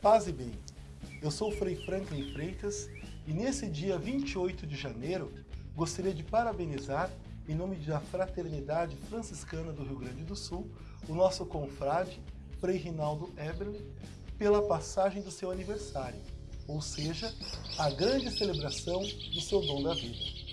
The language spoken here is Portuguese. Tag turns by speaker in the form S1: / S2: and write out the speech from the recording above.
S1: Paz e bem, eu sou o Frei Franklin Freitas e nesse dia 28 de janeiro gostaria de parabenizar, em nome da Fraternidade Franciscana do Rio Grande do Sul, o nosso confrade Frei Rinaldo Eberle pela passagem do seu aniversário, ou seja, a grande celebração do seu dom da vida.